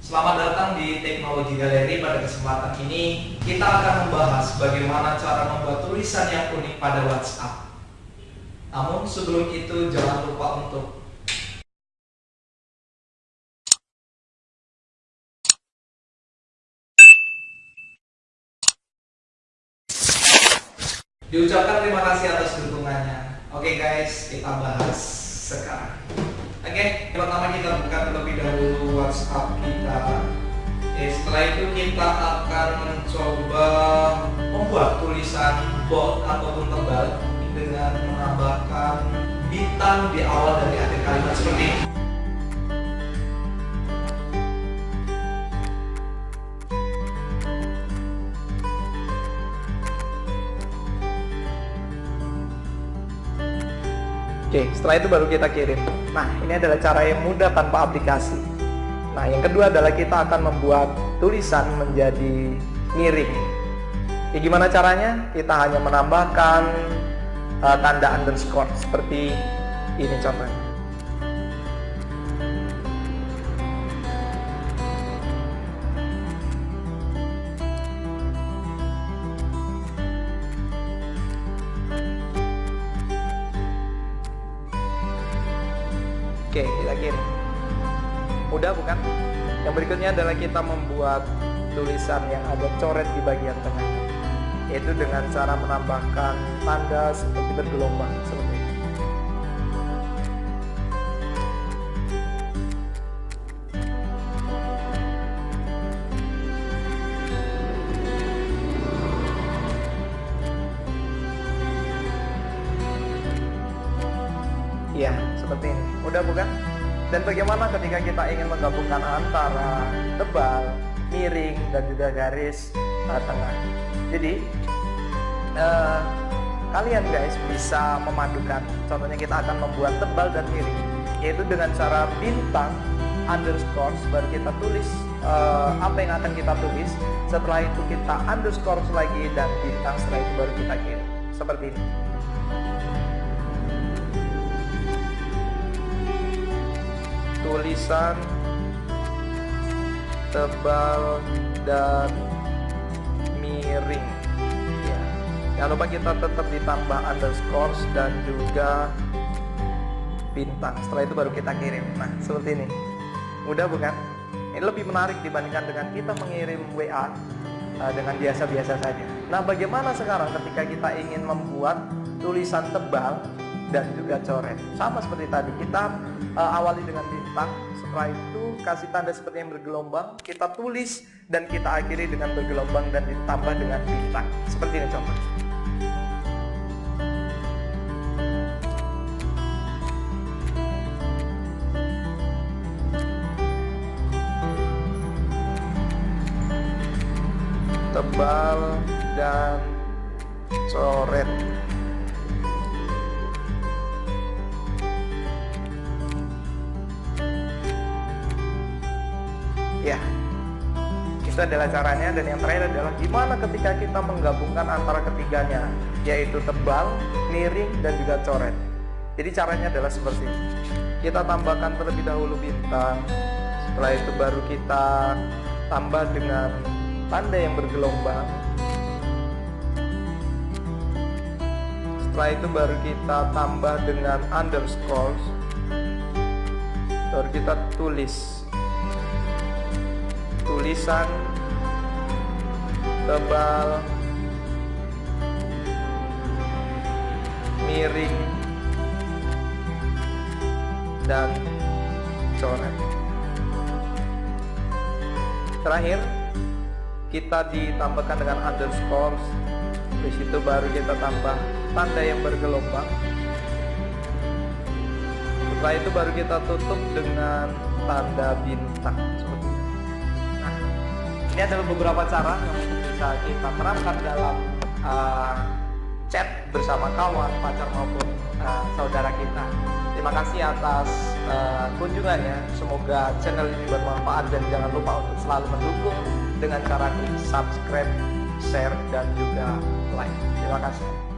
Selamat datang di Teknologi Galeri. Pada kesempatan ini kita akan membahas bagaimana cara membuat tulisan yang unik pada WhatsApp. Namun sebelum itu jangan lupa untuk diucapkan terima kasih atas dukungannya. Oke guys, kita bahas sekarang. Oke, yang pertama kita buka terlebih dahulu WhatsApp kita. Oke, setelah itu kita akan mencoba membuat tulisan bold ataupun tebal dengan menambahkan bintang di awal dari akhir kalimat seperti ini. Oke, setelah itu baru kita kirim. Nah, ini adalah cara yang mudah tanpa aplikasi. Nah, yang kedua adalah kita akan membuat tulisan menjadi miring. Ya, gimana caranya? Kita hanya menambahkan uh, tanda underscore seperti ini contohnya. Oke, kita kirim. Mudah bukan? Yang berikutnya adalah kita membuat tulisan yang ada coret di bagian tengah. Yaitu dengan cara menambahkan tanda seperti bergelombang seperti Iya, seperti ini. Mudah bukan? Dan bagaimana ketika kita ingin menggabungkan antara tebal, miring, dan juga garis uh, tengah. Jadi, uh, kalian guys bisa memadukan. Contohnya kita akan membuat tebal dan miring, yaitu dengan cara bintang underscore baru kita tulis uh, apa yang akan kita tulis. Setelah itu kita underscore lagi dan bintang setelah itu baru kita kirim. Seperti ini. Tulisan tebal dan miring. Ya. jangan lupa kita tetap ditambah underscore dan juga bintang. Setelah itu baru kita kirim. Nah seperti ini. Mudah bukan? Ini lebih menarik dibandingkan dengan kita mengirim WA uh, dengan biasa-biasa saja. Nah bagaimana sekarang ketika kita ingin membuat tulisan tebal dan juga coret. Sama seperti tadi kita uh, awali dengan bintang. Setelah itu kasih tanda seperti yang bergelombang kita tulis dan kita akhiri dengan bergelombang dan ditambah dengan bintang. Seperti ini contoh tebal dan coret ya. Itu adalah caranya dan yang terakhir adalah gimana ketika kita menggabungkan antara ketiganya yaitu tebal, miring dan juga coret. Jadi caranya adalah seperti ini. Kita tambahkan terlebih dahulu bintang setelah itu baru kita tambah dengan tanda yang bergelombang. Setelah itu baru kita tambah dengan underscore baru kita tulis tulisan tebal miring dan coret. Terakhir kita ditambahkan dengan underscore di situ baru kita tambah tanda yang bergelombang. Setelah itu baru kita tutup dengan tanda bintang. seperti ini ini adalah beberapa cara yang bisa kita terapkan dalam uh, chat bersama kawan, pacar maupun uh, saudara kita. Terima kasih atas uh, kunjungannya. Semoga channel ini bermanfaat dan jangan lupa untuk selalu mendukung dengan cara klik subscribe, share, dan juga like. Terima kasih